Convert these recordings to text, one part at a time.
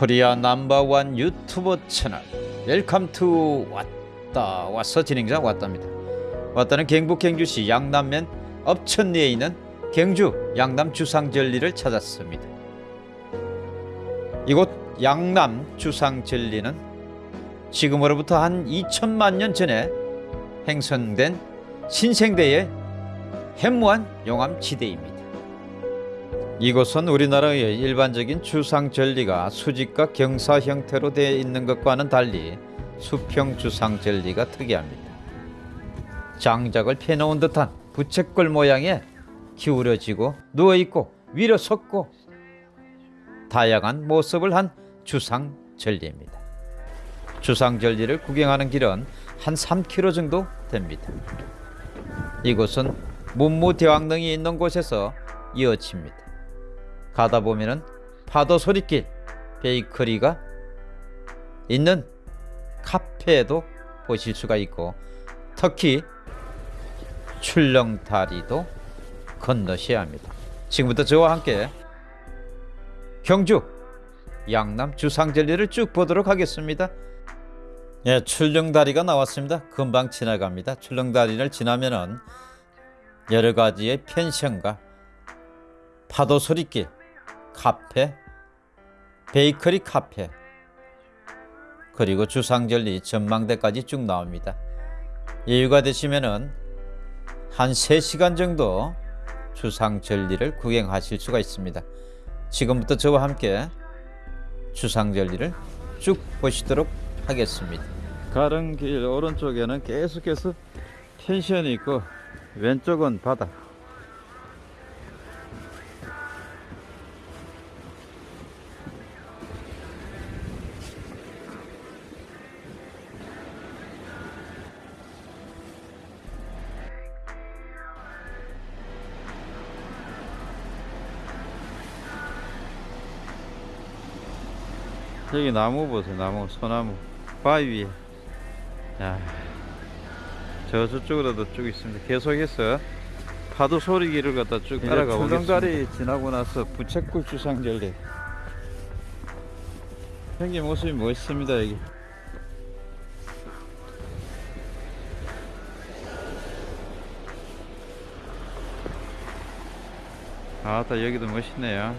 Korea number one 유튜버 채널. Welcome to 왔다 왔어 진행자 왔답니다. 왔다는 경북 경주시 양남면 읍천리에 있는 경주 양남 주상절리를 찾았습니다. 이곳 양남 주상절리는 지금으로부터 한 2천만 년 전에 형성된 신생대의 해무한 용암지대입니다 이곳은 우리나라의 일반적인 주상절리가 수직과 경사 형태로 되어 있는 것과는 달리 수평 주상절리가 특이합니다. 장작을 펴놓은 듯한 부채꼴 모양의 기울어지고 누워있고 위로 섰고 다양한 모습을 한 주상절리입니다. 주상절리를 구경하는 길은 한 3km 정도 됩니다. 이곳은 문무대왕릉이 있는 곳에서 이어집니다. 가다 보면은 파도 소리길 베이커리가 있는 카페도 보실 수가 있고 특히 출렁다리도 건너셔야 합니다. 지금부터 저와 함께 경주 양남 주상절리를 쭉 보도록 하겠습니다. 예, 출렁다리가 나왔습니다. 금방 지나갑니다. 출렁다리를 지나면은 여러 가지의 펜션과 파도 소리길 카페, 베이커리 카페, 그리고 주상절리 전망대까지 쭉 나옵니다. 여유가 되시면은 한 3시간 정도 주상절리를 구경하실 수가 있습니다. 지금부터 저와 함께 주상절리를 쭉 보시도록 하겠습니다. 가는 길 오른쪽에는 계속해서 펜션이 있고 왼쪽은 바다. 여기 나무 보세요 나무 소나무. 바위 위에. 야, 저 저쪽으로도 쭉 있습니다. 계속해서 파도 소리 길을 갖다 쭉 따라가 보겠습니다. 다리 지나고 나서 부채굴 주상절리 생긴 모습이 멋있습니다 여기. 아따 여기도 멋있네요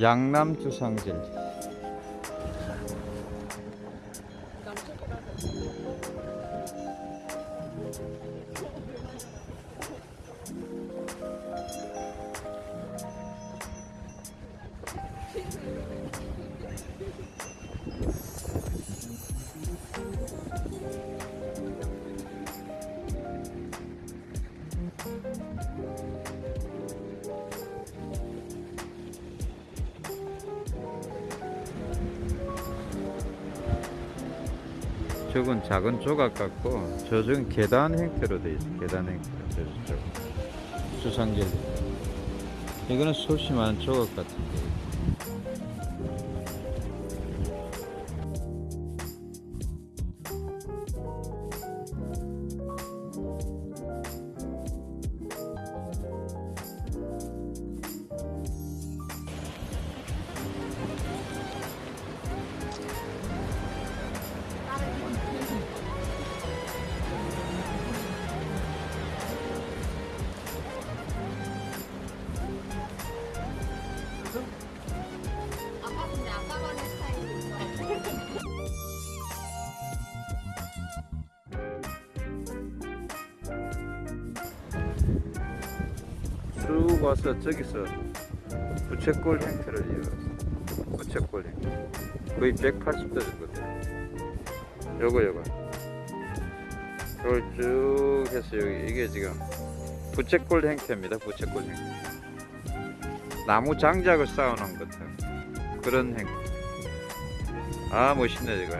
양남 주상절 저건 작은 조각 같고 저쪽은 계단 형태로 되어 있어. 계단 형태로 저쪽 수상젤리 이거는 소심한 조각 같은데 쭉 와서 저기서 부채꼴 형태를 이어서 부채꼴 형태. 거의 180도 정도 돼 요거 요거. 이걸 쭉 해서 여기 이게 지금 부채꼴 형태입니다. 부채꼴 형태. 나무 장작을 쌓아 놓은 것 같은 그런 형태. 아 멋있네 이거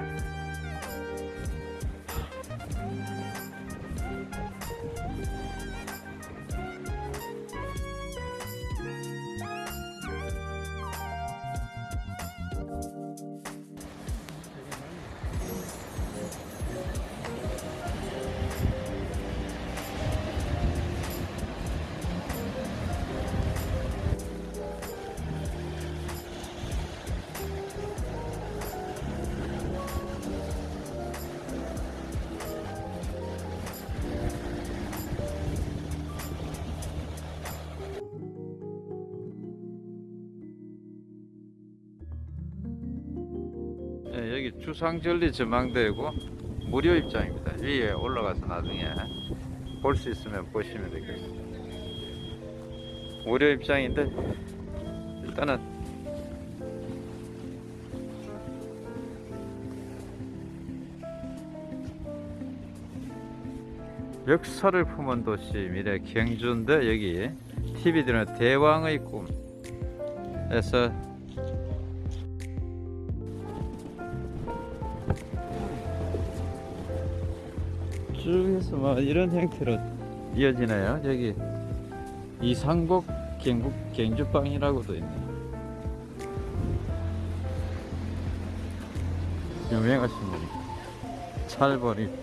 주상절리 전망대고 무료 입장입니다. 위에 올라가서 나중에 볼 수 있으면 보시면 되겠습니다. 무료 입장인데 일단은 역사를 품은 도시 미래 경주인데 여기 TV 드는 대왕의 꿈에서 쭉 해서 막 이런 형태로 이어지네요. 여기 이상복 경북 경주빵이라고도 있네. 유명하신 분이 찰벌입니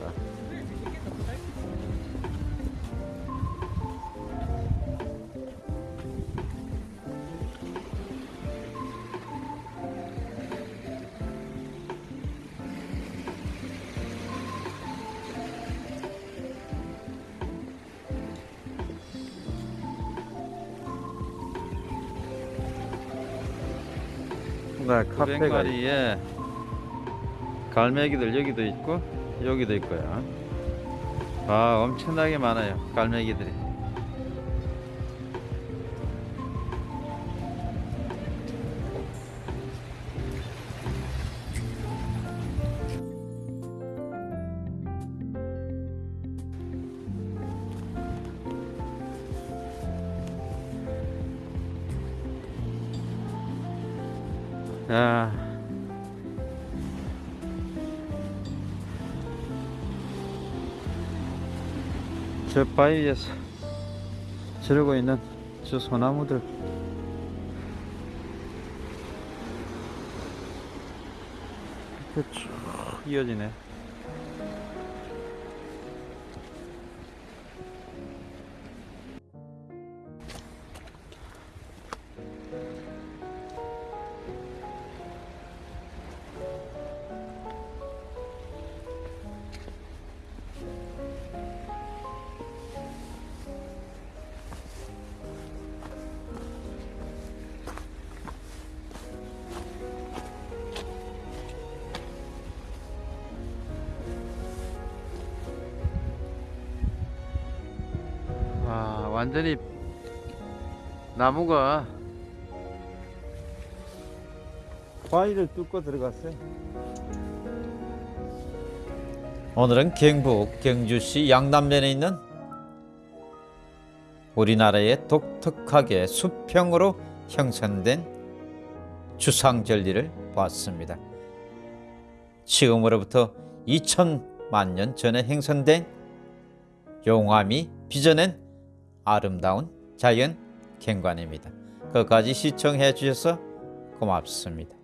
다. 네, 카페가 에 갈매기들 여기도 있고 여기도 있고요. 아, 엄청나게 많아요. 갈매기들이. 야. 저 바위에서 지르고 있는 저 소나무들 이렇게 쭉 이어지네. 완전히 나무가 바위를 뚫고 들어갔어요. 오늘은 경북 경주시 양남면에 있는 우리나라의 독특하게 수평으로 형성된 주상절리를 보았습니다. 지금으로부터 2000만 년 전에 형성된 용암이 빚어낸 아름다운 자연 경관입니다. 끝까지 시청해 주셔서 고맙습니다.